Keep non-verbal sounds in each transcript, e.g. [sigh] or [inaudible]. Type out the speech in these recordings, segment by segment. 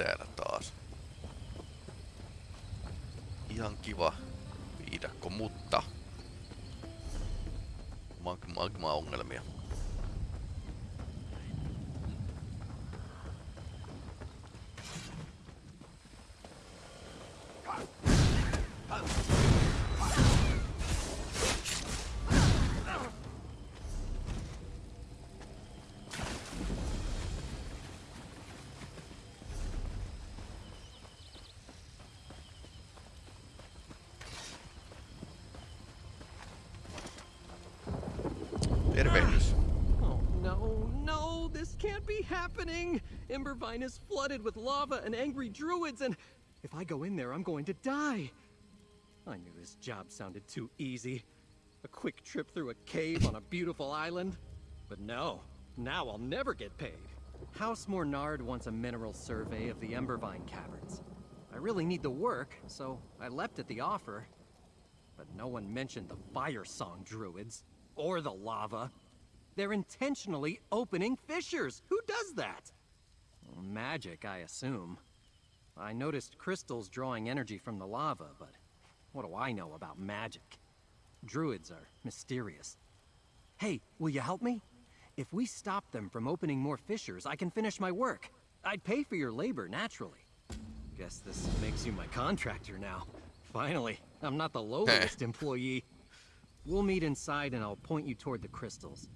kiinteänä taas. Ihan kiva viidakko, mutta magma-ongelmia. Magma, magma Embervine is flooded with lava and angry druids, and if I go in there, I'm going to die. I knew this job sounded too easy. A quick trip through a cave on a beautiful island. But no, now I'll never get paid. House Mornard wants a mineral survey of the Embervine caverns. I really need the work, so I leapt at the offer. But no one mentioned the Fire Song druids. Or the lava. They're intentionally opening fissures. Who does that? Magic, I assume. I noticed crystals drawing energy from the lava, but what do I know about magic? Druids are mysterious. Hey, will you help me? If we stop them from opening more fissures, I can finish my work. I'd pay for your labor, naturally. Guess this makes you my contractor now. Finally, I'm not the lowest [laughs] employee. We'll meet inside and I'll point you toward the crystals.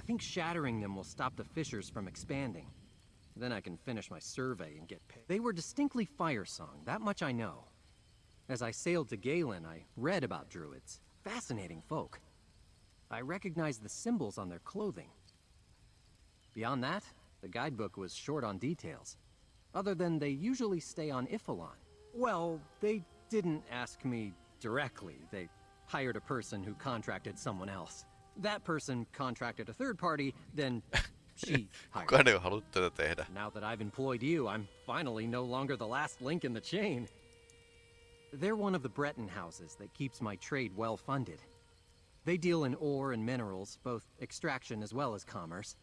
I think shattering them will stop the fissures from expanding. Then I can finish my survey and get paid. They were distinctly fire song, that much I know. As I sailed to Galen, I read about druids. Fascinating folk. I recognized the symbols on their clothing. Beyond that, the guidebook was short on details. Other than they usually stay on Ifalon. Well, they didn't ask me directly. They hired a person who contracted someone else. That person contracted a third party, then [laughs] she hired. Kukaan ei ole halunnut tätä tehdä. Now that I've employed you, I'm finally no longer the last link in the chain. They're one of the Breton houses that keeps my trade well funded. They deal in ore and minerals, both extraction as well as commerce.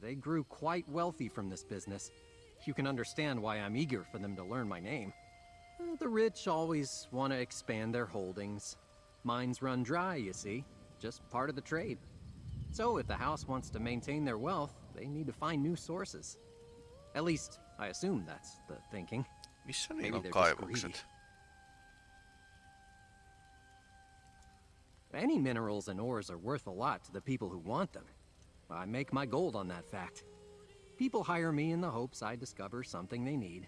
They grew quite wealthy from this business. You can understand why I'm eager for them to learn my name. Uh, The rich always want to expand their holdings. Mines run dry, you see. Just part of the trade. So if the house wants to maintain their wealth, they need to find new sources. At least, I assume that's the thinking. Missä Maybe niillä on they're just kaivokset? Any minerals and ores are worth a lot to the people who want them. I make my gold on that fact. People hire me in the hopes I discover something they need.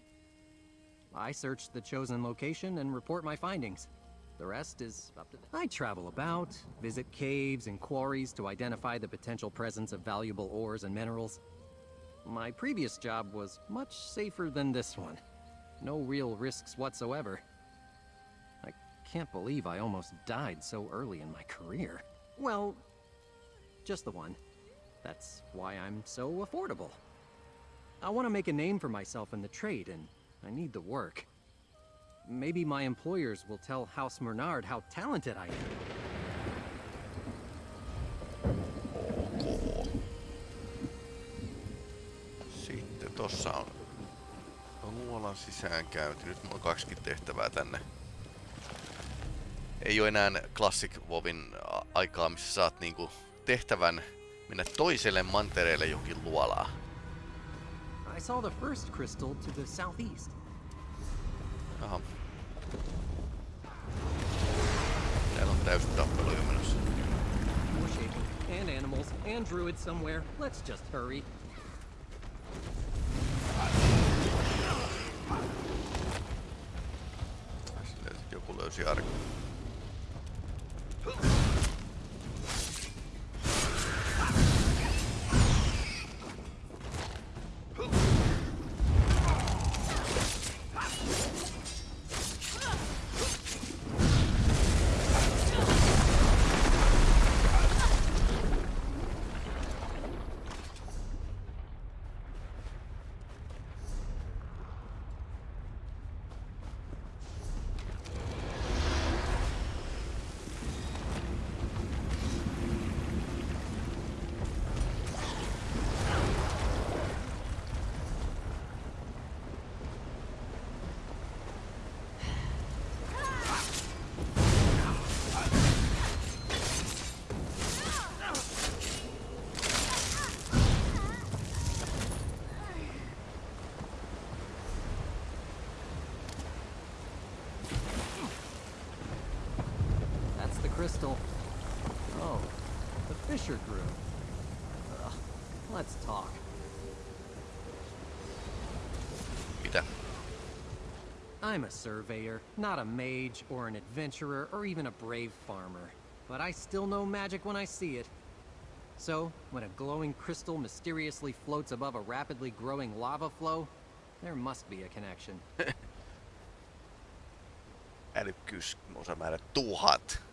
I search the chosen location and report my findings. The rest is up to them. I travel about, visit caves and quarries to identify the potential presence of valuable ores and minerals. My previous job was much safer than this one. No real risks whatsoever. I can't believe I almost died so early in my career. Well, just the one. That's why I'm so affordable. I want to make a name for myself in the trade, and I need the work. Maybe my employers will tell House Mernard how talented I am. Sitten tossa on luolan sisäänkäynti. Nyt mulla on kaksikin tehtävää tänne. Ei oo enää Classic WoWin a- aikaa, missä saat niinku tehtävän mennä toiselle mantereelle johonkin luolaan. I saw the first crystal to the southeast. Aha. Täällä on täysin tappelu jo menossa. More shaking, and animals, and druids somewhere. Let's just hurry. crystal. Oh, the fissure grew. Let's talk. Peter. I'm a surveyor, not a mage or an adventurer or even a brave farmer. But I still know magic when I see it. So, when a glowing crystal mysteriously floats above a rapidly growing lava flow, there must be a connection. Älykkyys osamäärä tuhat.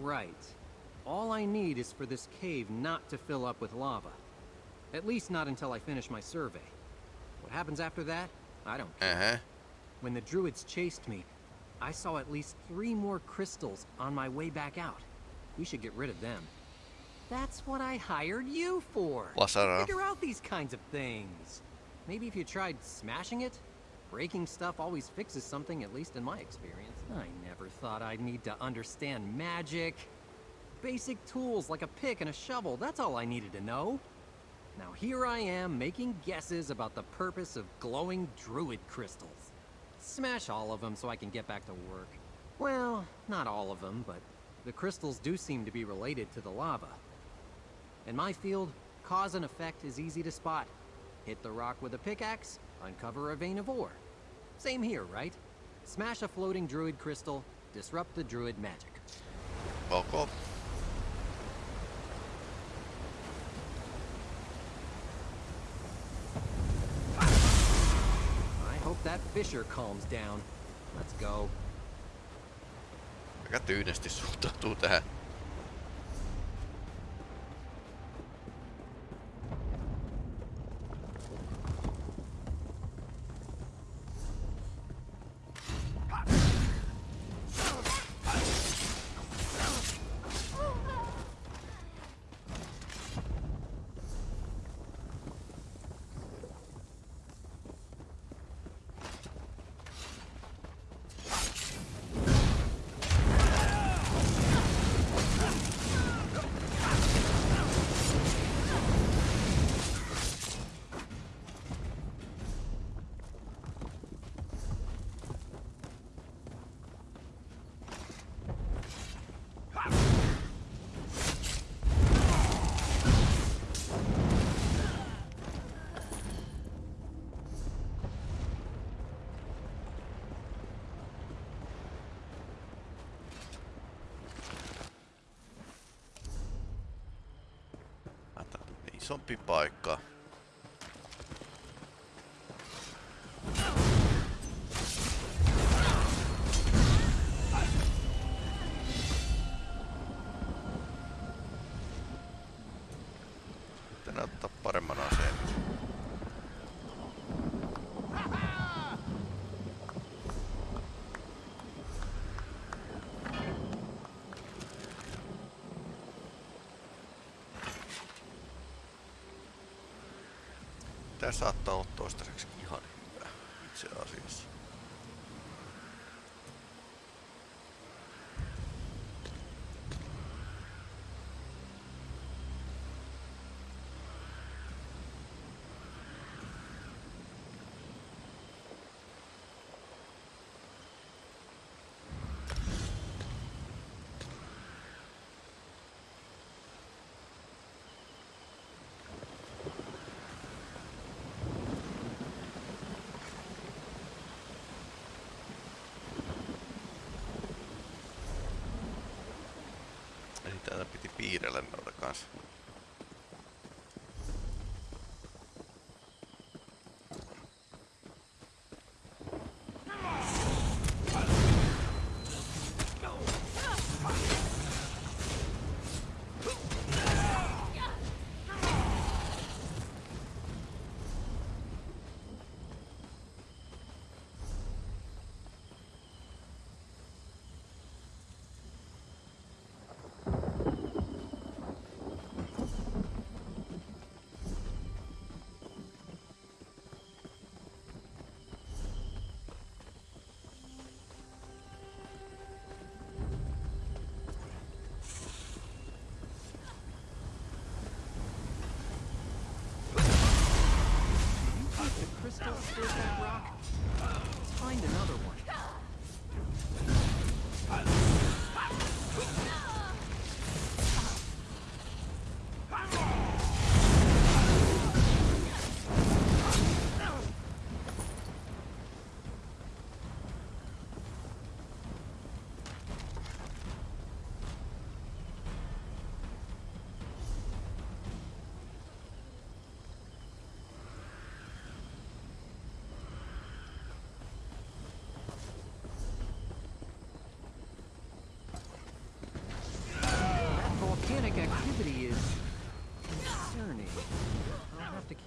Right. All I need is for this cave not to fill up with lava. At least not until I finish my survey. What happens after that? I don't care. Uh-huh. When the druids chased me, I saw at least three more crystals on my way back out. We should get rid of them. That's what I hired you for. Lasara. Figure out these kinds of things. Maybe if you tried smashing it, breaking stuff always fixes something, at least in my experience. I never thought I'd need to understand magic. Basic tools like a pick and a shovel, that's all I needed to know. Now here I am making guesses about the purpose of glowing druid crystals. Smash all of them so I can get back to work. Well, not all of them, but the crystals do seem to be related to the lava. In my field, cause and effect is easy to spot. Hit the rock with a pickaxe, uncover a vein of ore. Same here, right? Smash a floating druid crystal, disrupt the druid magic. Ok. I hope that fissure calms down. Let's go. Aika tyynesti suhtautuu tähän. Isompi paikka. Sitten ottaa paremman aseen. Tää saattaa olla toistaiseksi ihan hyvä itse asiassa. Täällä piti piirrellä noita kanssa.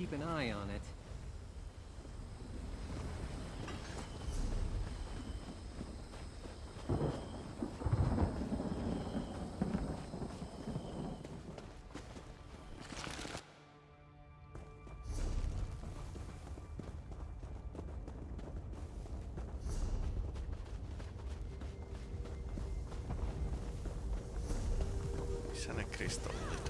Keep an eye on it. Kristallit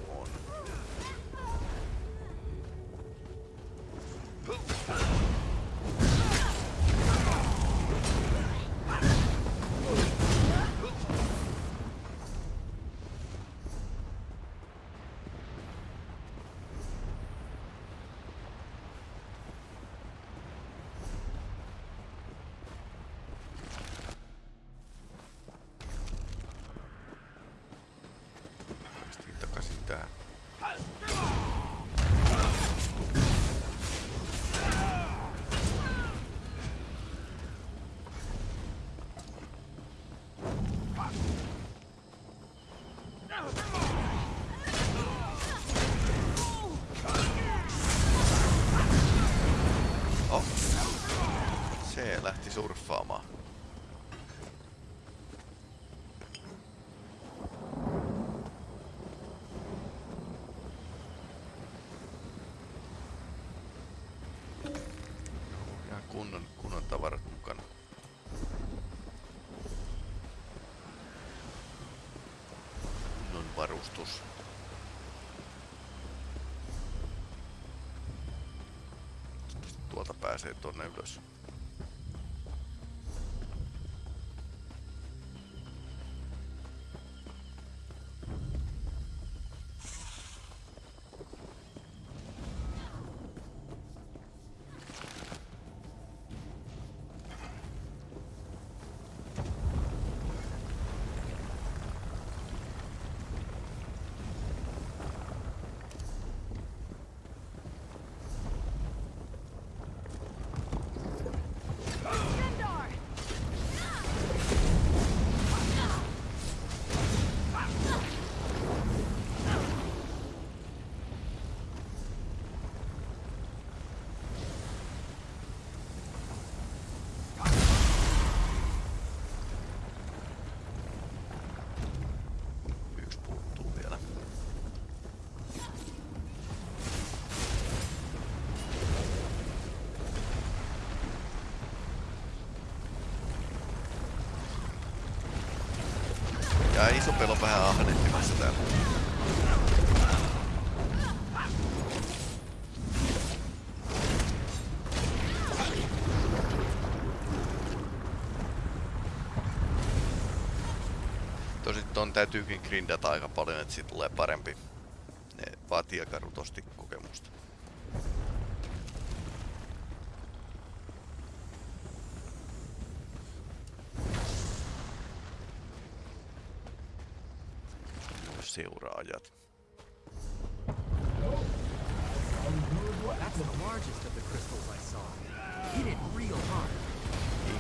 surffaamaan. Kunnon, kunnon mukana. Kunnon varustus. Tuolta pääsee tonne ylös. Ja iso pelo vähän ahnehtimassa täällä. Tosin ton täytyykin grindata aika paljon, että siitä tulee parempi. Ne vaatii aika rutosti kokemusta. Seuraajat. That's the largest of the crystals I saw. Hit it real hard.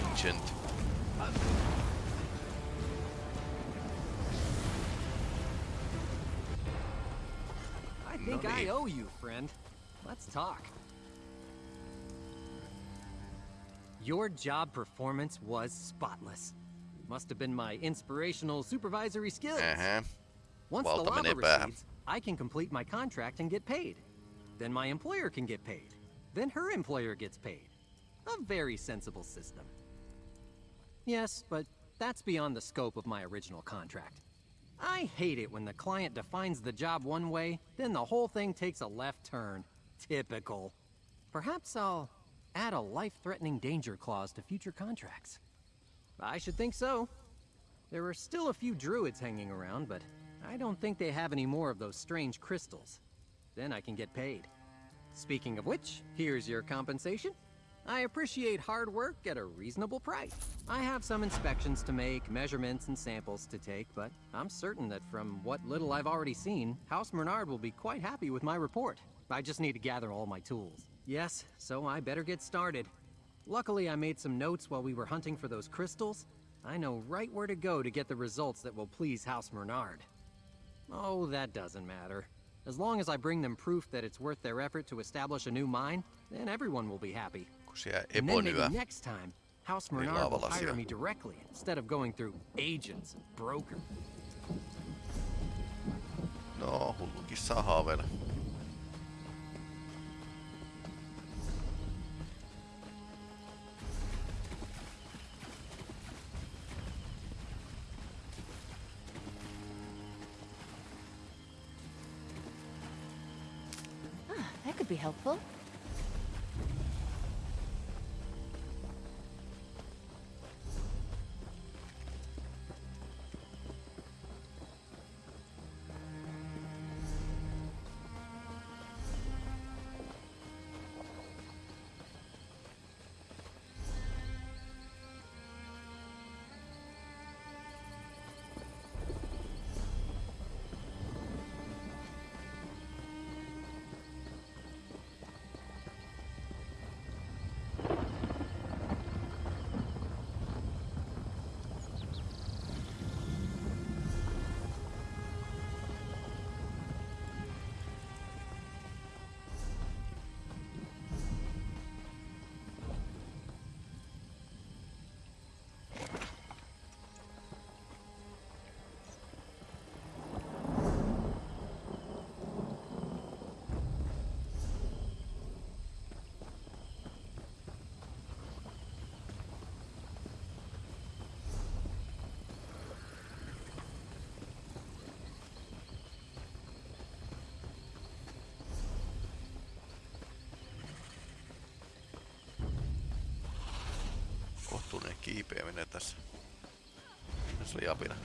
Ancient. I think. I owe you, friend. Let's talk. Your job performance was spotless. Must have been my inspirational supervisory skills. Ähä. Once the lava menee recedes, I can complete my contract and get paid. Then my employer can get paid. Then her employer gets paid. A very sensible system. Yes, but that's beyond the scope of my original contract. I hate it when the client defines the job one way, then the whole thing takes a left turn. Typical. Perhaps I'll add a life-threatening danger clause to future contracts. I should think so. There are still a few druids hanging around, but I don't think they have any more of those strange crystals. Then I can get paid. Speaking of which, here's your compensation. I appreciate hard work at a reasonable price. I have some inspections to make, measurements and samples to take, but I'm certain that from what little I've already seen, House Mornard will be quite happy with my report. I just need to gather all my tools. Yes, so I better get started. Luckily, I made some notes while we were hunting for those crystals. I know right where to go to get the results that will please House Mornard. Oh, that doesn't matter. As long as I bring them proof that it's worth their effort to establish a new mine, then everyone will be happy. And then maybe next time, House Niin Mornard will hire me directly instead of going through agents and brokers. No, hullukin saa haaveilla. Could be helpful. Kohtuullinen kiipeäminen tässä. Tässä oli apina.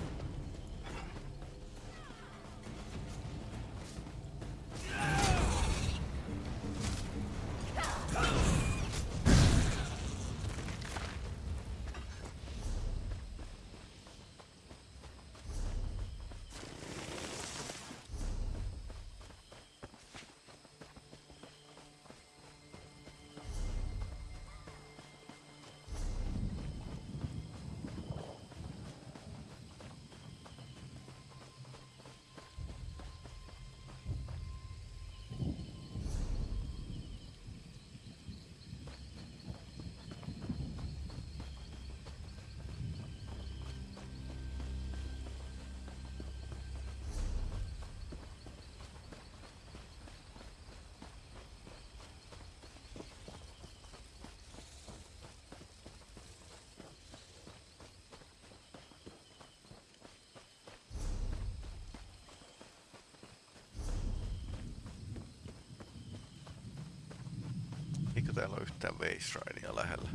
Eikö täällä ole yhtään Waysridea lähellä?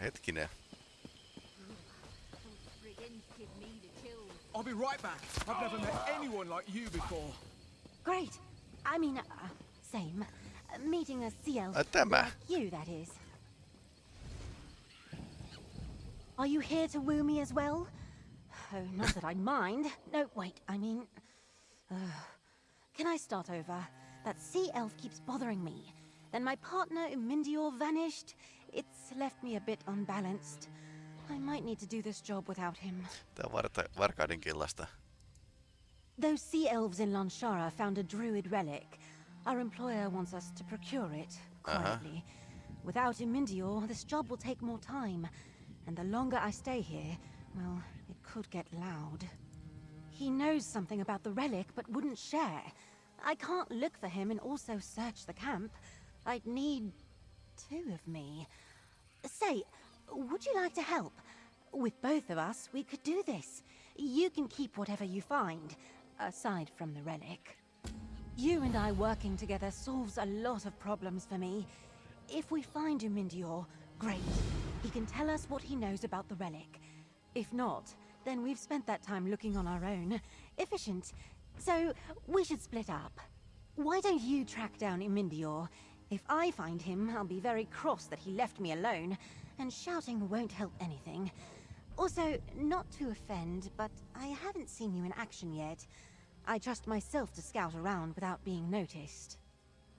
Hetkinen. I'll be right back. I've never met anyone like you before. Great. I mean, uh, same. Meeting a sea elf. Tämä. Like you, that is. Are you here to woo me as well? Oh, not that I'd mind. No, wait, I mean... Uh, can I start over? That sea elf keeps bothering me. Then my partner, Mindior, vanished. It's left me a bit unbalanced. I might need to do this job without him. Tää on varta, varkaiden killasta. Those sea elves in Llanshara found a druid relic. Our employer wants us to procure it Uh-huh. quietly. Without Imindior, this job will take more time. And the longer I stay here, well, it could get loud. He knows something about the relic, but wouldn't share. I can't look for him and also search the camp. I'd need two of me. Say, would you like to help? With both of us, we could do this. You can keep whatever you find, aside from the relic. You and I working together solves a lot of problems for me. If we find Umindior, great. He can tell us what he knows about the relic. If not, then we've spent that time looking on our own. Efficient. So, we should split up. Why don't you track down Imindior? If I find him, I'll be very cross that he left me alone, and shouting won't help anything. Also, not to offend, but I haven't seen you in action yet. I trust myself to scout around without being noticed.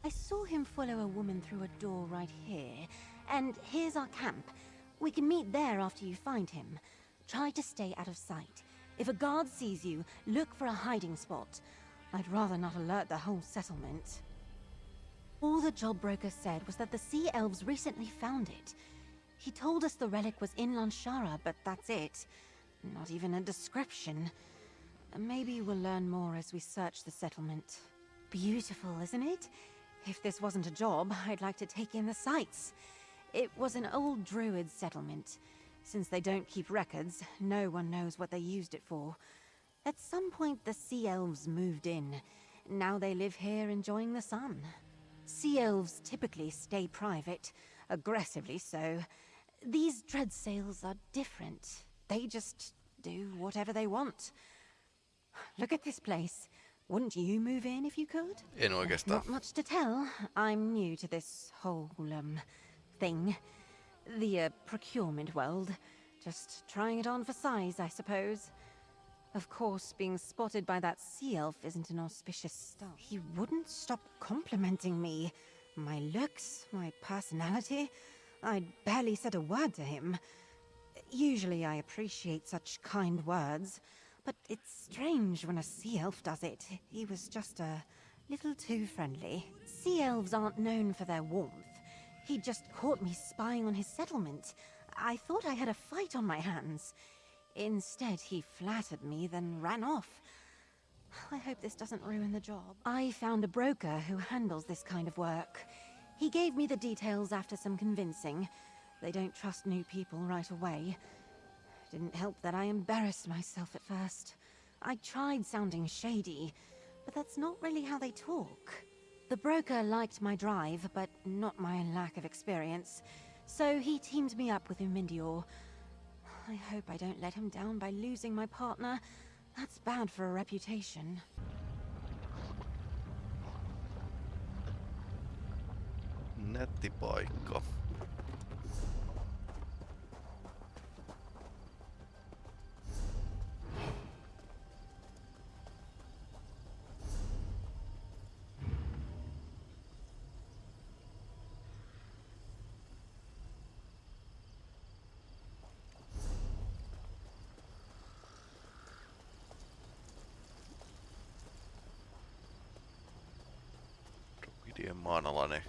I saw him follow a woman through a door right here, and here's our camp. We can meet there after you find him. Try to stay out of sight. If a guard sees you, look for a hiding spot. I'd rather not alert the whole settlement. All the job broker said was that the Sea Elves recently found it. He told us the relic was in Llanshara, but that's it. Not even a description. Maybe we'll learn more as we search the settlement. Beautiful, isn't it? If this wasn't a job, I'd like to take in the sights. It was an old druid settlement. Since they don't keep records, no one knows what they used it for. At some point, the Sea Elves moved in. Now they live here enjoying the sun. Sea Elves typically stay private, aggressively so. These Dreadsails are different. They just do whatever they want. Look at this place. Wouldn't you move in if you could? En oikeastaan. Not much to tell. I'm new to this whole, um, thing. The, uh, procurement world. Just trying it on for size, I suppose. Of course, being spotted by that sea elf isn't an auspicious start. He wouldn't stop complimenting me. My looks, my personality. I'd barely said a word to him. Usually I appreciate such kind words, but it's strange when a sea elf does it. He was just a little too friendly. Sea elves aren't known for their warmth. He just caught me spying on his settlement. I thought I had a fight on my hands. Instead, he flattered me, then ran off. I hope this doesn't ruin the job. I found a broker who handles this kind of work. He gave me the details after some convincing. They don't trust new people right away. Didn't help that I embarrassed myself at first. I tried sounding shady, but that's not really how they talk. The broker liked my drive, but not my lack of experience. So he teamed me up with Umindior. I hope I don't let him down by losing my partner. That's bad for a reputation. Nätti maanalainen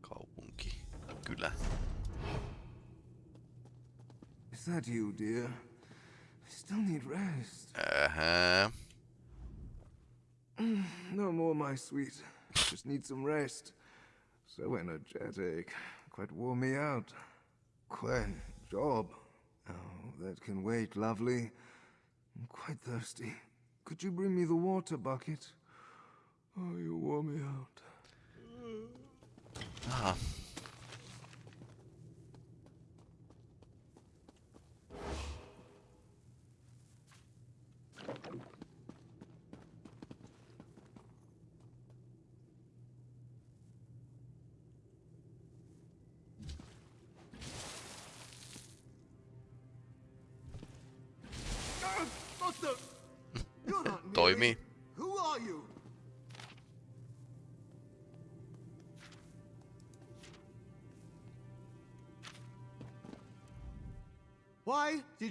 kaupunki, kylä. Is that you, dear? I still need rest. Uh-huh. No more, my sweet. Just need some rest. So energetic. Quite wore me out. Quite job. Oh, that can wait, lovely. I'm quite thirsty. Could you bring me the water bucket? Oh, you wore me out. Ah,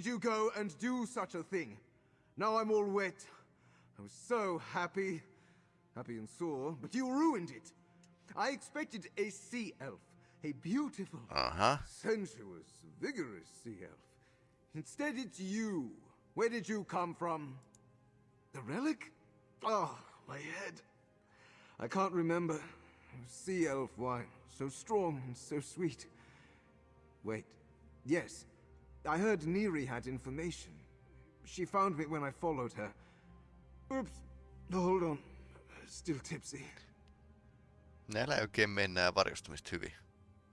did you go and do such a thing? Now I'm all wet. I was so happy. Happy and sore, but you ruined it. I expected a sea elf. A beautiful, Aha. sensuous, vigorous sea elf. Instead, it's you. Where did you come from? The relic? Oh, my head. I can't remember. Sea elf wine. So strong and so sweet. Wait. Yes. I heard Neri had information. She found me when I followed her. Oops. Hold on. Still tipsy. Näillä ei oikein mene nää varjostumista hyvin.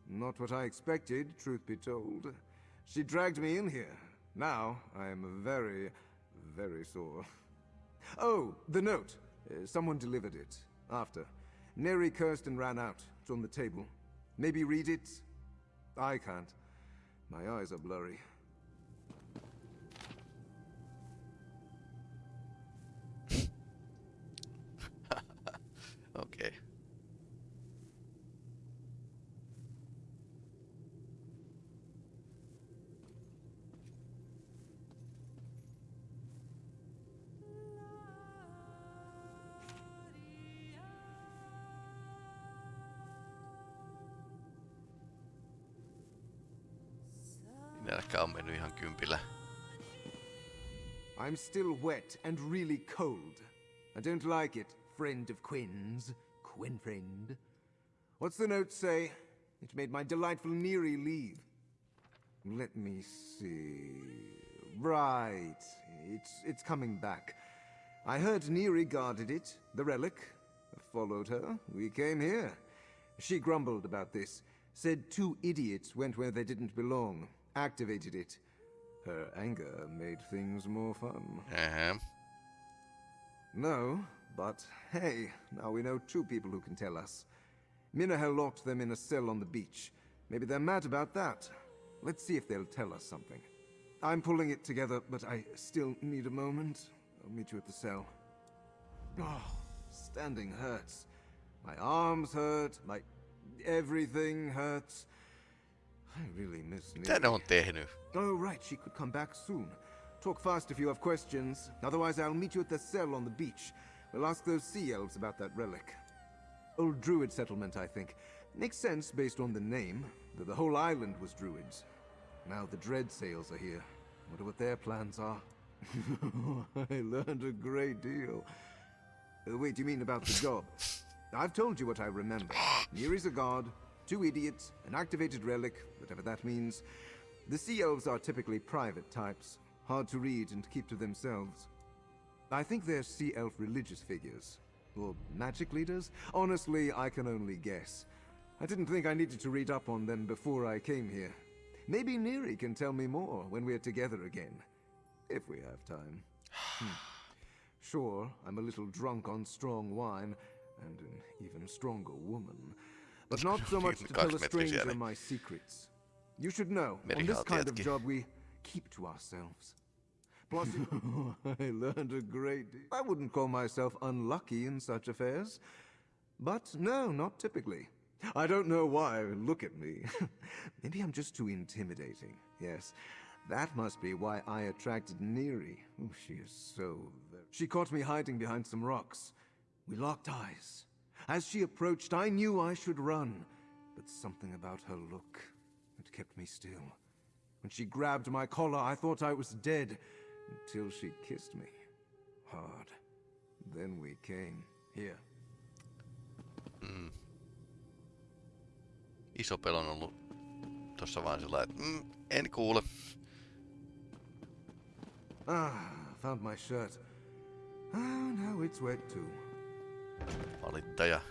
Not what I expected, truth be told. She dragged me in here. Now I am very, very sore. Oh, the note. Uh, someone delivered it. After. Neri cursed and ran out. It's on the table. Maybe read it? I can't. My eyes are blurry. I'm still wet and really cold. I don't like it, friend of Quinn's. Quinn friend. What's the note say? It made my delightful Neary leave. Let me see. Right. It's it's coming back. I heard Neary guarded it, the relic. Followed her. We came here. She grumbled about this. Said two idiots went where they didn't belong. Activated it. Her anger made things more fun. Ehem. No, but hey, now we know two people who can tell us. Minahel locked them in a cell on the beach. Maybe they're mad about that. Let's see if they'll tell us something. I'm pulling it together, but I still need a moment. I'll meet you at the cell. Oh, standing hurts. My arms hurt, my everything hurts. I really miss Mitä on tehnyt? Oh, right, she could come back soon. Talk fast if you have questions. Otherwise, I'll meet you at the cell on the beach. We'll ask those sea elves about that relic. Old druid settlement, I think. Makes sense based on the name, that the whole island was druids. Now the dread sails are here. Wonder what their plans are. [laughs] I learned a great deal. Uh, wait, you mean about the job? [laughs] I've told you what I remember. Neary's a god, two idiots, an activated relic, whatever that means. The Sea Elves are typically private types, hard to read and keep to themselves. I think they're Sea Elf religious figures. Or magic leaders? Honestly, I can only guess. I didn't think I needed to read up on them before I came here. Maybe Neri can tell me more when we're together again. If we have time. Hmm. Sure, I'm a little drunk on strong wine, and an even stronger woman. But not so much to tell a stranger my secrets. You should know, on this kind of job we keep to ourselves. Plus, [laughs] I learned a great deal. I wouldn't call myself unlucky in such affairs. But no, not typically. I don't know why. Look at me. [laughs] Maybe I'm just too intimidating. Yes, that must be why I attracted Neri. Oh, she is so. Very... She caught me hiding behind some rocks. We locked eyes. As she approached, I knew I should run. But something about her look, it kept me still. When she grabbed my collar, I thought I was dead. Until she kissed me. Hard. Then we came. Here. Iso pel on ollut tossa vaan sillä että mm, en kuule. Ah, found my shirt. Ah, now it's wet too. Valittaja.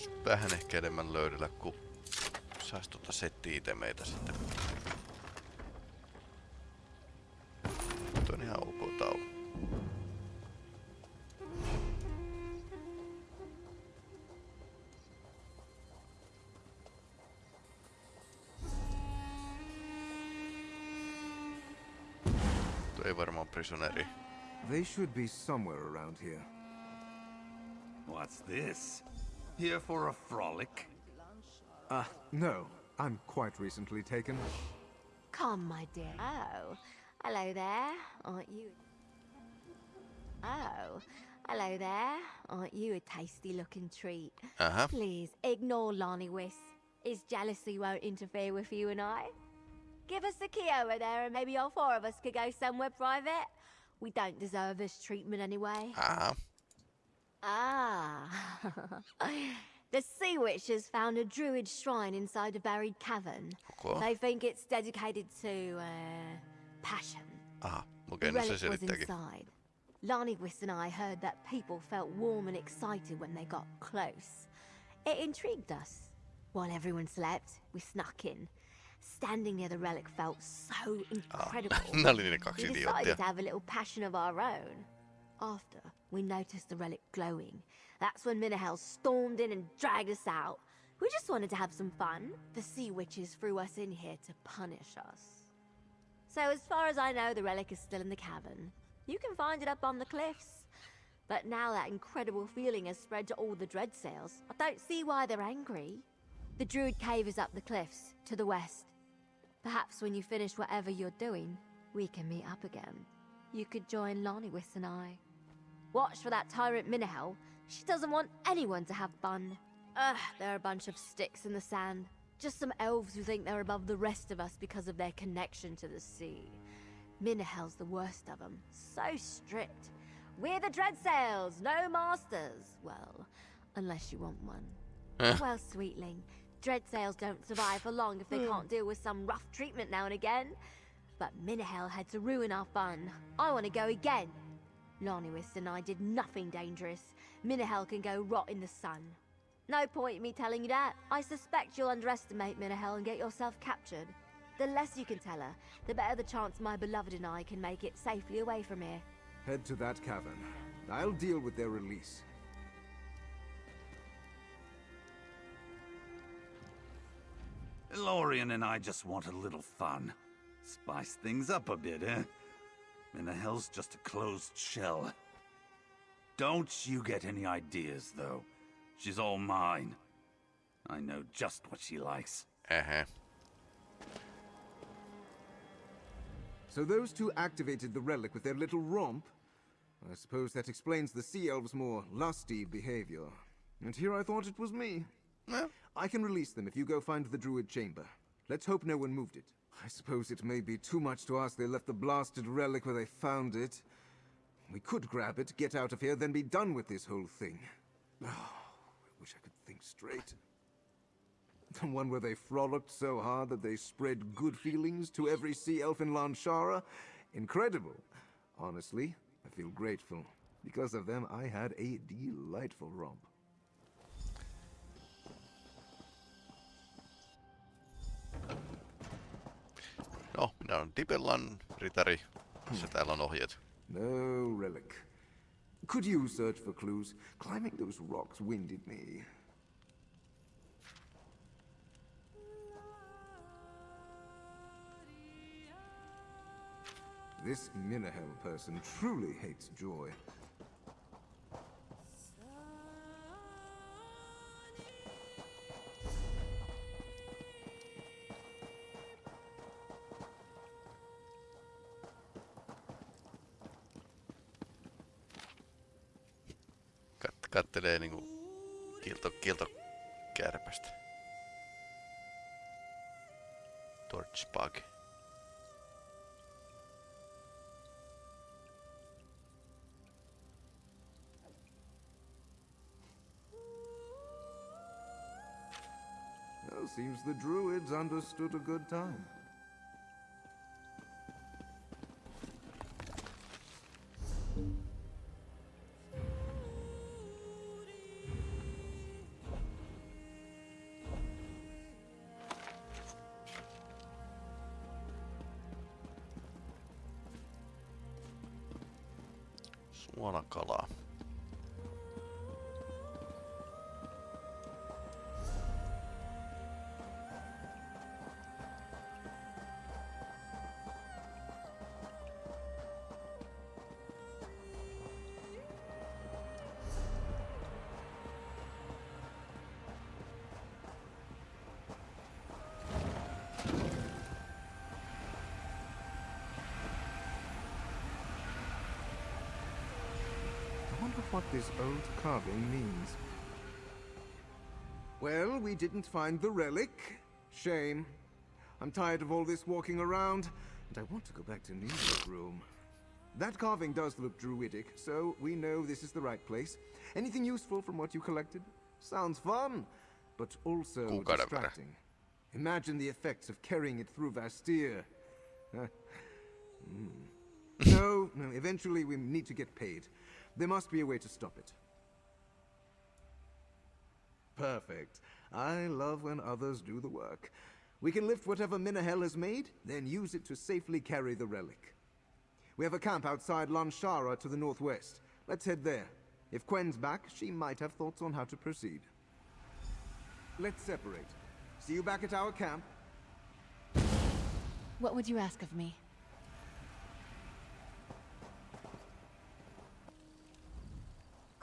Voisi vähän ehkä enemmän löydellä, kun sais tota setti-itemeitä sitten. Tuo on ihan ok tau. Tuo ei varmaan prisoneri. They should be somewhere around here. What's this? Here for a frolic? Ah, no. I'm quite recently taken. Come, my dear. Oh, hello there. Aren't you? Oh, hello there. Aren't you a tasty looking treat? Uh-huh. Please ignore Lonnie Wiss. His jealousy won't interfere with you and I. Give us the key over there, and maybe all four of us could go somewhere private. We don't deserve this treatment anyway. Aha. Ah. The Sea Witches found a druid shrine inside a buried cavern. Okay. They think it's dedicated to, uh, passion. Aha. Okei, no se relic was selittääkin. inside. Lonnie and I heard that people felt warm and excited when they got close. It intrigued us. While everyone slept, we snuck in. Standing near the relic felt so [laughs] incredible. [laughs] Oli ne kaksi we decided to have a little passion of our own. After, we noticed the relic glowing. That's when Minahel stormed in and dragged us out. We just wanted to have some fun. The sea witches threw us in here to punish us. So as far as I know, the relic is still in the cavern. You can find it up on the cliffs. But now that incredible feeling has spread to all the dread sails, I don't see why they're angry. The Druid Cave is up the cliffs, to the west. Perhaps when you finish whatever you're doing, we can meet up again. You could join Lonnie and I. Watch for that tyrant Minahel. She doesn't want anyone to have fun. Ugh, they're a bunch of sticks in the sand. Just some elves who think they're above the rest of us because of their connection to the sea. Minahel's the worst of them. So strict. We're the Dreadsails, no masters. Well, unless you want one. Eh. well, sweetling, Dreadsails don't survive for long if they can't deal with some rough treatment now and again. But Minahel had to ruin our fun. I want to go again. Lonnie and I did nothing dangerous. Minahel can go rot in the sun. No point in me telling you that. I suspect you'll underestimate Minahel and get yourself captured. The less you can tell her, the better the chance my beloved and I can make it safely away from here. Head to that cavern. I'll deal with their release. Lorian and I just want a little fun. Spice things up a bit, eh? Minahel's just a closed shell. Don't you get any ideas, though. She's all mine. I know just what she likes. Uh-huh. So those two activated the relic with their little romp? I suppose that explains the sea elves' more lusty behavior. And here I thought it was me. No. I can release them if you go find the druid chamber. Let's hope no one moved it. I suppose it may be too much to ask they left the blasted relic where they found it. We could grab it, get out of here, then be done with this whole thing. Oh, I wish I could think straight. The one where they frolicked so hard that they spread good feelings to every sea elf in Llanshara? Incredible. Honestly, I feel grateful. Because of them, I had a delightful romp. Oh, no, minä olen Dibellan ritari. Se täällä on ohjeet. No relic. Could you search for clues? Climbing those rocks winded me. This Minahel person truly hates joy. Kattelee niinku kielto, kieltokärpästä. Torchbug. Well, seems the druids understood a good time. Old carving means. Well, we didn't find the relic. Shame. I'm tired of all this walking around, and I want to go back to Neil's room. That carving does look druidic, so we know this is the right place. Anything useful from what you collected? Sounds fun, but also Kuukauden distracting. Imagine the effects of carrying it through Vastyr. Huh. [laughs] Hmm. no, no, eventually we need to get paid. There must be a way to stop it. Perfect. I love when others do the work. We can lift whatever Minahel has made, then use it to safely carry the relic. We have a camp outside Llanshara to the northwest. Let's head there. If Quen's back, she might have thoughts on how to proceed. Let's separate. See you back at our camp. What would you ask of me?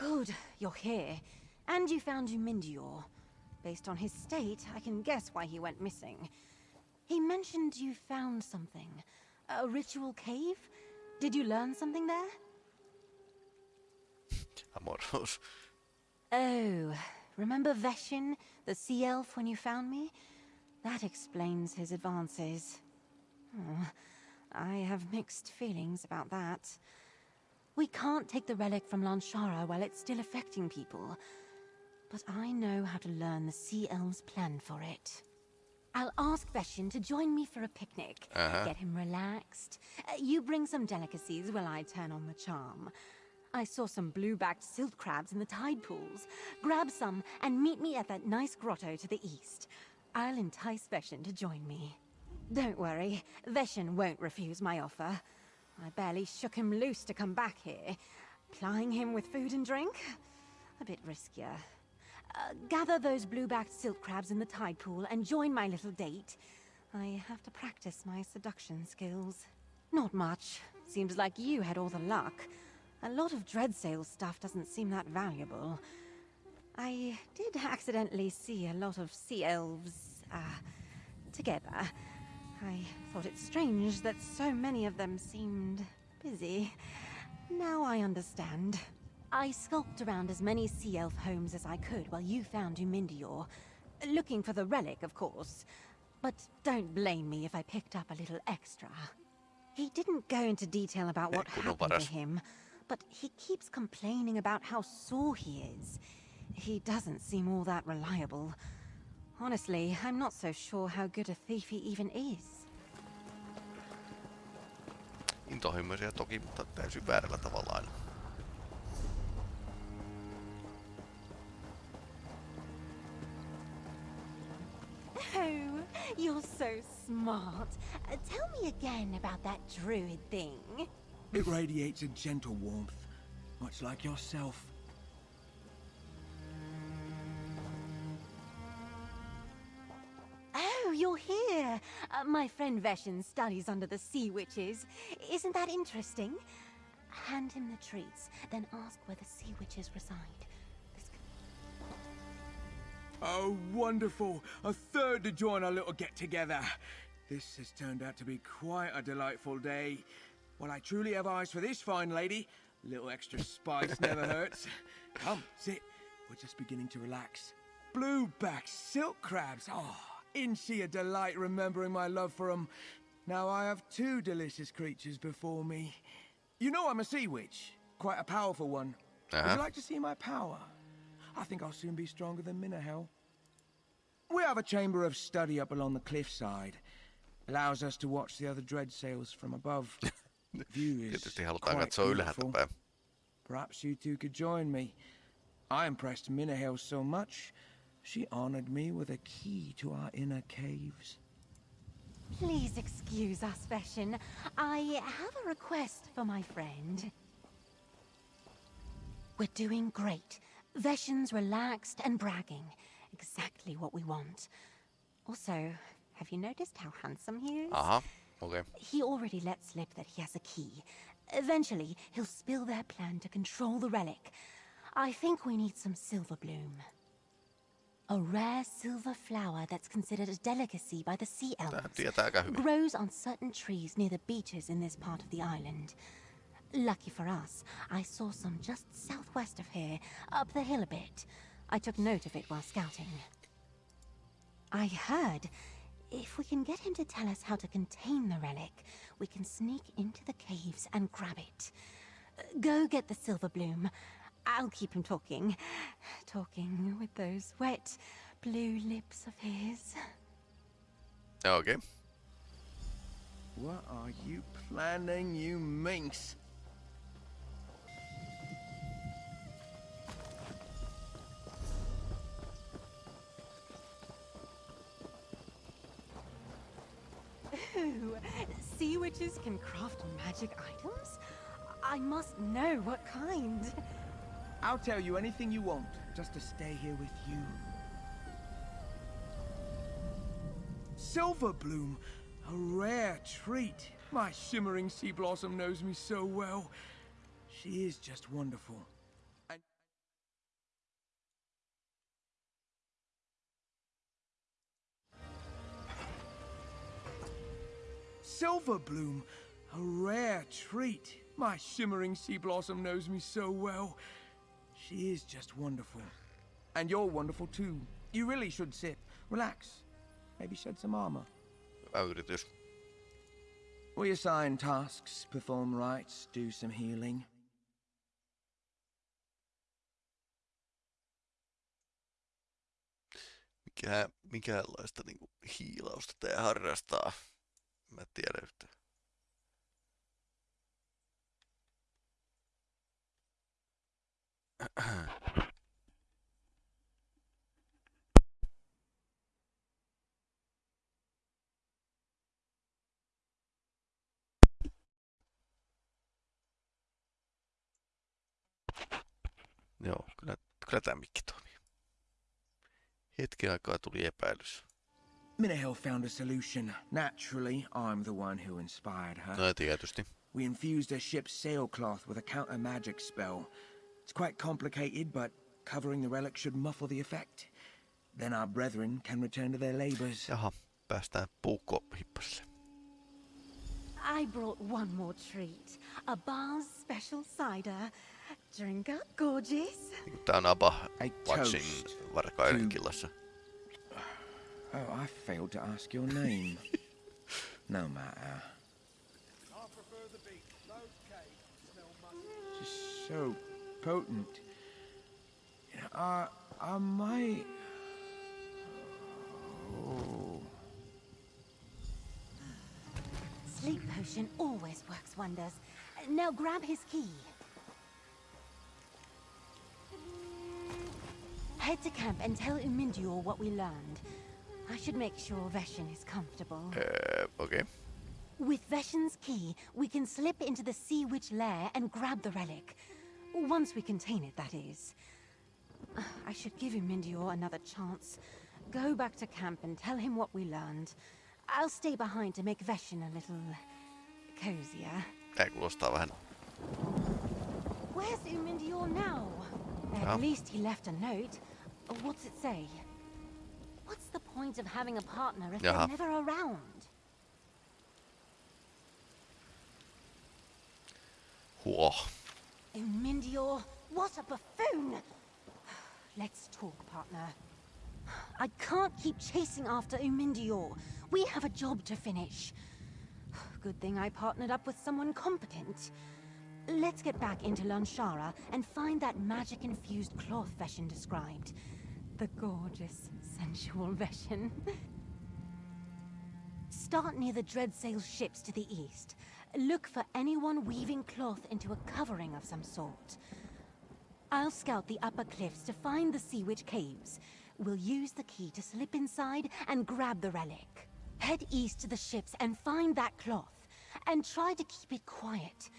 Good, you're here. And you found Umindior. Based on his state, I can guess why he went missing. He mentioned you found something. A ritual cave? Did you learn something there? [laughs] Amoros. Oh, remember Veshin, the sea elf, when you found me? That explains his advances. Oh, I have mixed feelings about that. We can't take the relic from Llanshara while it's still affecting people. But I know how to learn the Sea Elves' plan for it. I'll ask Veshin to join me for a picnic. Uh-huh. Get him relaxed. Uh, you bring some delicacies while I turn on the charm. I saw some blue-backed silt crabs in the tide pools. Grab some and meet me at that nice grotto to the east. I'll entice Veshin to join me. Don't worry, Veshin won't refuse my offer. I barely shook him loose to come back here. Plying him with food and drink? A bit riskier. Uh, gather those blue-backed silk crabs in the tide pool and join my little date. I have to practice my seduction skills. Not much. Seems like you had all the luck. A lot of Dreadsail stuff doesn't seem that valuable. I did accidentally see a lot of sea elves, uh, together. I thought it strange that so many of them seemed busy. Now I understand. I skulked around as many sea elf homes as I could while you found Umindior. Looking for the relic, of course. But don't blame me if I picked up a little extra. He didn't go into detail about what happened to him, but he keeps complaining about how sore he is. He doesn't seem all that reliable. Honestly, I'm not so sure how good a thief he even is. Intohimoisia toki, mutta täysin väärällä tavalla aina. Oh, you're so smart. Uh, tell me again about that druid thing. It radiates a gentle warmth, much like yourself. You're here. Uh, my friend Veshin studies under the sea witches. Isn't that interesting? Hand him the treats, then ask where the sea witches reside. This Oh, wonderful! A third to join our little get-together. This has turned out to be quite a delightful day. Well, I truly have eyes for this fine lady. A little extra spice [laughs] never hurts. Come, sit. We're just beginning to relax. Blueback silk crabs. Oh, isn't she a delight remembering my love for 'em? Now I have two delicious creatures before me. You know I'm a sea witch. Quite a powerful one. Would Uh-huh. you like to see my power? I think I'll soon be stronger than Minahel. We have a chamber of study up along the cliffside. Allows us to watch the other dread sails from above. [laughs] View is quite beautiful. Perhaps you two could join me. I impressed Minahel so much, she honored me with a key to our inner caves. Please excuse us, Veshin. I have a request for my friend. We're doing great. Veshin's relaxed and bragging. Exactly what we want. Also, have you noticed how handsome he is? Uh-huh. Okay. He already let slip that he has a key. Eventually, he'll spill their plan to control the relic. I think we need some silver bloom. A rare silver flower that's considered a delicacy by the sea elves. tietää aika hyvin. Grows on certain trees near the beaches in this part of the island. Lucky for us, I saw some just southwest of here, up the hill a bit. I took note of it while scouting. I heard if we can get him to tell us how to contain the relic, we can sneak into the caves and grab it. Go get the silver bloom. I'll keep him talking. Talking with those wet blue lips of his. Okay. What are you planning, you minx? Ooh, sea witches can craft magic items? I must know what kind. I'll tell you anything you want, just to stay here with you. Silverbloom, a rare treat. My shimmering sea blossom knows me so well. She is just wonderful. Silver Silverbloom, a rare treat. My shimmering sea blossom knows me so well. She is just wonderful. And you're wonderful too. You really should sit. Relax. Maybe shed some armor. Hyvä yritys. We assign tasks, perform rites, do some healing. Mikä, mikäänlaista niinku hiilausta tää harrastaa. Mä en tiedä yhtään. [clears throat] Joo, kyllä, kyllä tämä mikki toimii. Hetken aikaa tuli epäilys. Minahel found a solution. Naturally, I'm the one who inspired her. No tietysti. We infused her ship's sailcloth with a counter magic spell. It's quite complicated, but covering the relic should muffle the effect. Then our brethren can return to their labors. Jaha, päästään puukkohippasille. I brought one more treat. A bar's special cider. Drink up, gorgeous. Niinku tää on Abba Ei Watchin toast varkaiden to- killassa. Oh, I failed to ask your name. [laughs] no matter. Just so potent. You I, I might. Oh. Sleep potion always works wonders. Now grab his key. Head to camp and tell Umindior what we learned. I should make sure Veshin is comfortable. Öö, okei. Okay. With Veshin's key, we can slip into the Sea Witch lair and grab the relic. Once we contain it, that is. I should give Umindior another chance. Go back to camp and tell him what we learned. I'll stay behind to make Veshin a little... cozier. Tää kuulostaa vähän... Where's Umindior now? At least he left a note. What's it say? What's the point of having a partner if Jaha. they're never around? Huo. Oh, Umindior, what a buffoon! Let's talk, partner. I can't keep chasing after Umindior. We have a job to finish. Good thing I partnered up with someone competent. Let's get back into Llanshara and find that magic-infused cloth Veshin described. The gorgeous, sensual Veshin. Start near the Dreadsail ships to the east. Look for anyone weaving cloth into a covering of some sort. I'll scout the upper cliffs to find the Sea Witch caves. We'll use the key to slip inside and grab the relic. Head east to the ships and find that cloth. And try to keep it quiet.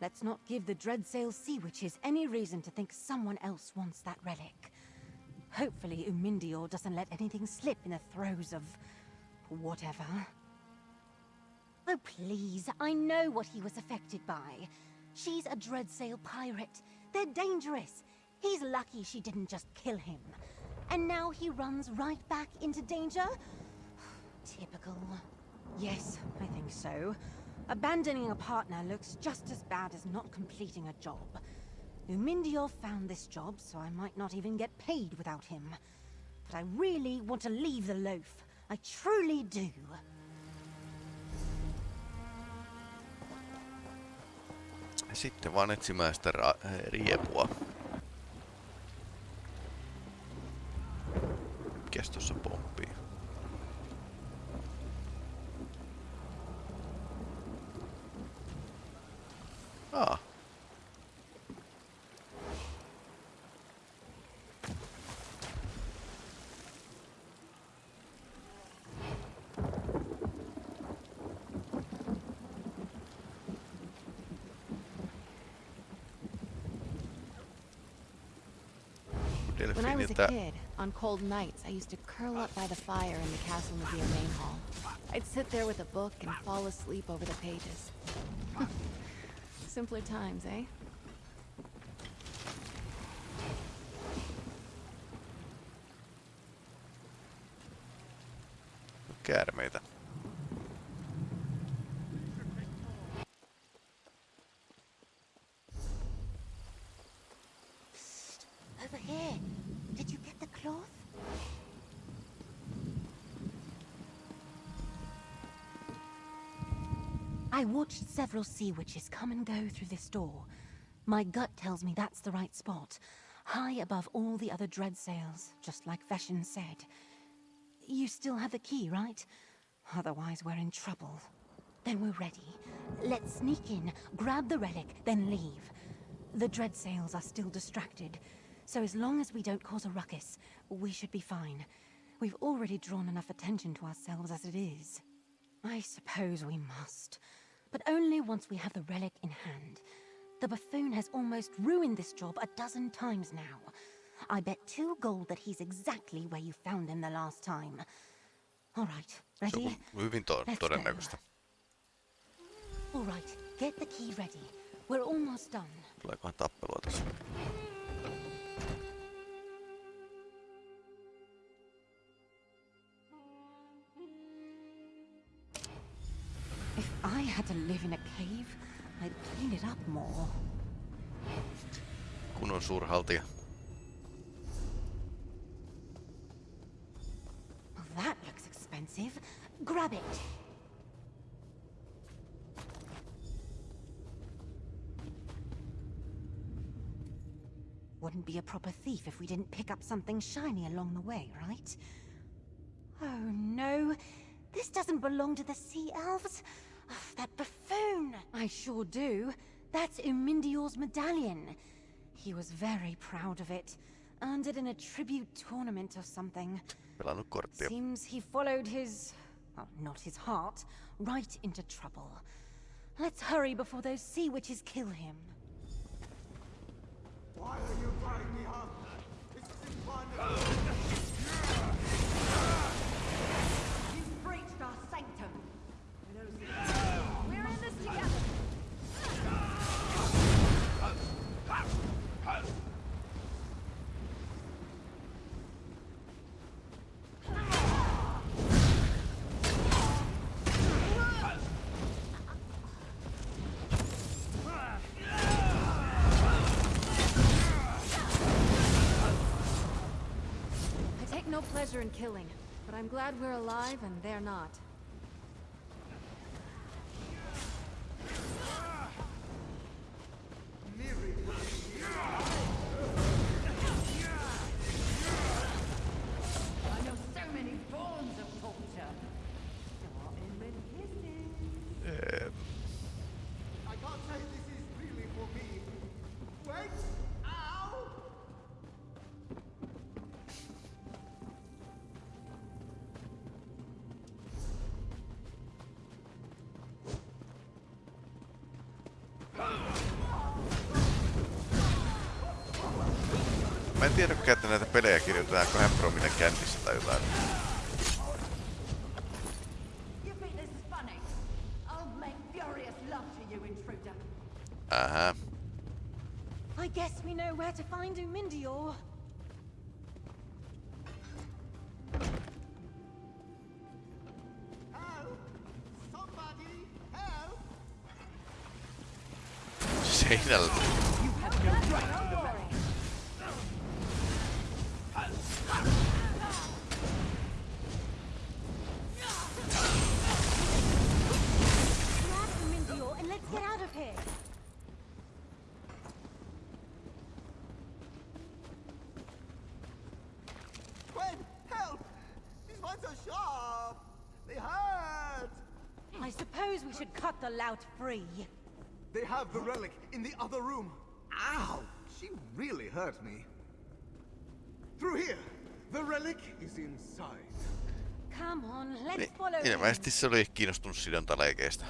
Let's not give the Dreadsail Sea Witches any reason to think someone else wants that relic. Hopefully Umindior doesn't let anything slip in the throes of... whatever. Oh, please, I know what he was affected by. She's a Dreadsail pirate. They're dangerous. He's lucky she didn't just kill him. And now he runs right back into danger? [sighs] Typical. Yes, I think so. Abandoning a partner looks just as bad as not completing a job. Umindior found this job, so I might not even get paid without him. But I really want to leave the loaf. I truly do. Sitten vaan etsimään sitä riepua. Mikäs pomppii? I a Delfiiniltä kid, on cold nights, I used to curl up by the fire in the Castle Navire main hall. I'd sit there with a book and fall asleep over the pages. [laughs] Simpler times, eh? Look at him, käärmeitä. Here, did you get the cloth? I watched several sea witches come and go through this door. My gut tells me that's the right spot, high above all the other dread sails, just like Veshin said. You still have the key, right? Otherwise, we're in trouble. Then we're ready. Let's sneak in, grab the relic, then leave. The dread sails are still distracted, so as long as we don't cause a ruckus, we should be fine. We've already drawn enough attention to ourselves as it is. I suppose we must, but only once we have the relic in hand. The buffoon has almost ruined this job a dozen times now. I bet two gold that he's exactly where you found him the last time. All right, Se on ready? hyvin to- Let's go. All right, get the key ready. We're almost done. Tuleekohan tappelua had to live in a cave, I'd clean it up more. Suurhaltija. Well, that looks expensive. Grab it. Wouldn't be a proper thief if we didn't pick up something shiny along the way, right? Oh no, this doesn't belong to the sea elves. Ugh, [sighs] that buffoon! I sure do. That's Umindior's medallion. He was very proud of it. Earned it in a tribute tournament or something. Pelannut. Seems he followed his... well, not his heart, right into trouble. Let's hurry before those sea witches kill him. Why are you tying me up? This isn't killing, but I'm glad we're alive and they're not. Tiedäkään, että näitä pelejä kirjoitetaan kahden promille kännissä tai jotain. Free. They have the relic in the other room. Ow! She really hurt me. Through here! The relic is inside. Come on, let's Niin, follow him. ilmeisesti se oli kiinnostunut sidontaleikeistä.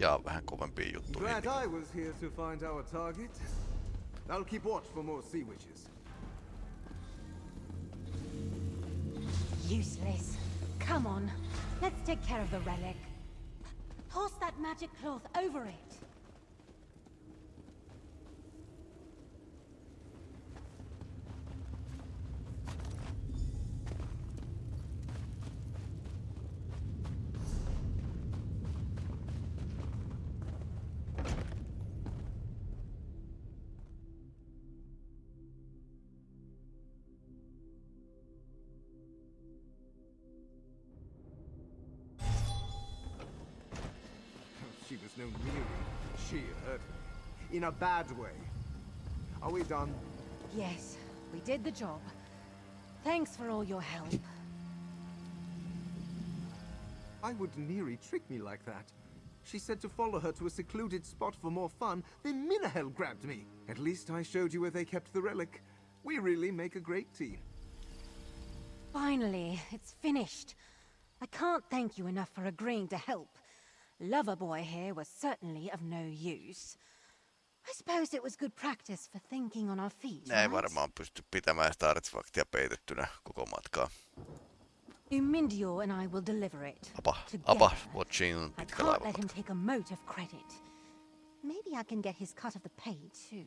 Ja vähän kovempia juttuja. Glad I was here to find our target. I'll keep watch for more sea witches. Useless. Come on, let's take care of the relic. That magic cloth over it. Was no Neri. She hurt me. In a bad way. Are we done? Yes, we did the job. Thanks for all your help. Why would Neri trick me like that? She said to follow her to a secluded spot for more fun, then Minahel grabbed me. At least I showed you where they kept the relic. We really make a great team. Finally, it's finished. I can't thank you enough for agreeing to help. Loverboy here was certainly of no use. I suppose it was good practice for thinking on our feet, Ne ei right? varmaan pysty pitämään sitä artefaktia peitettynä koko matkaa. Umindio and I will deliver it. Apa, apa, watching I can't let him take a mote of credit. Maybe I can get his cut of the pay, too.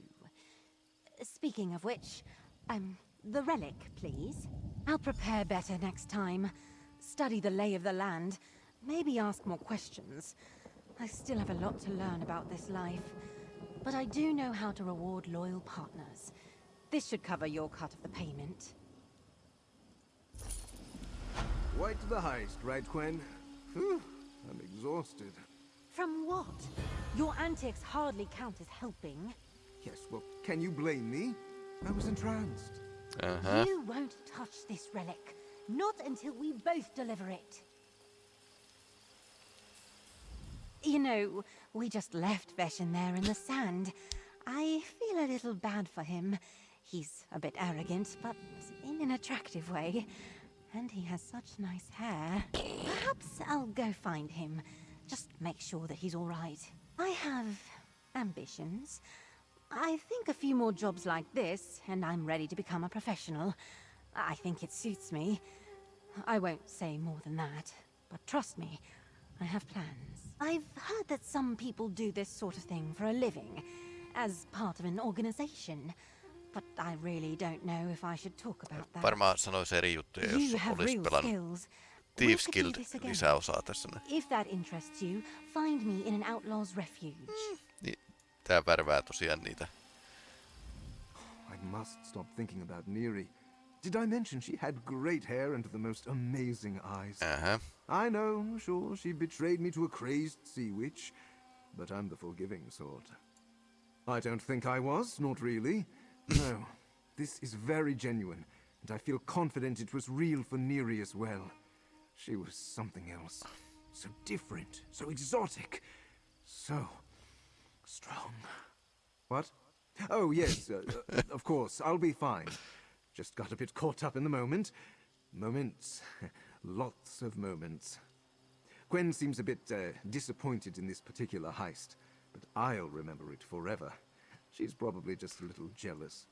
Speaking of which, um, the relic, please. I'll prepare better next time. Study the lay of the land. Maybe ask more questions. I still have a lot to learn about this life. But I do know how to reward loyal partners. This should cover your cut of the payment. Right to the heist, right, Quen? Whew, I'm exhausted. From what? Your antics hardly count as helping. Yes, well, can you blame me? I was entranced. Aha. You won't touch this relic. Not until we both deliver it. You know, we just left Veshin there in the sand. I feel a little bad for him. He's a bit arrogant, but in an attractive way. And he has such nice hair. Perhaps I'll go find him. Just make sure that he's all right. I have ambitions. I think a few more jobs like this, and I'm ready to become a professional. I think it suits me. I won't say more than that, but trust me, I have plans. I've heard that some people do this sort of thing for a living, as part of an organization. But I really don't know if I should talk about that. Varmaan sanoisi eri juttuja, you jos have olisi real pelannut Thieves Guild this again. lisäosaa tässä. If that interests you, find me in an outlaw's refuge. Niin, tää värvää tosiaan niitä. I must stop thinking about Neri. Did I mention she had great hair and the most amazing eyes? Aha. I know, sure, she betrayed me to a crazed sea witch, but I'm the forgiving sort. I don't think I was, not really. [clears throat] No, this is very genuine, and I feel confident it was real for Neri as well. She was something else. So different, so exotic, so strong. What? Oh, yes, uh, uh, of course, I'll be fine. Just got a bit caught up in the moment. Moments. [laughs] Lots of moments. Gwen seems a bit uh, disappointed in this particular heist, but I'll remember it forever. She's probably just a little jealous.